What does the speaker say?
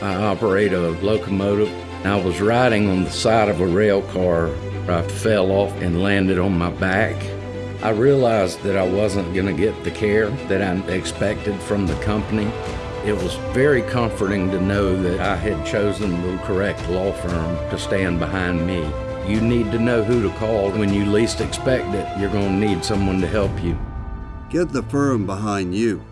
I operate a locomotive. I was riding on the side of a rail car. I fell off and landed on my back. I realized that I wasn't going to get the care that I expected from the company. It was very comforting to know that I had chosen the correct law firm to stand behind me. You need to know who to call when you least expect it. You're going to need someone to help you. Get the firm behind you.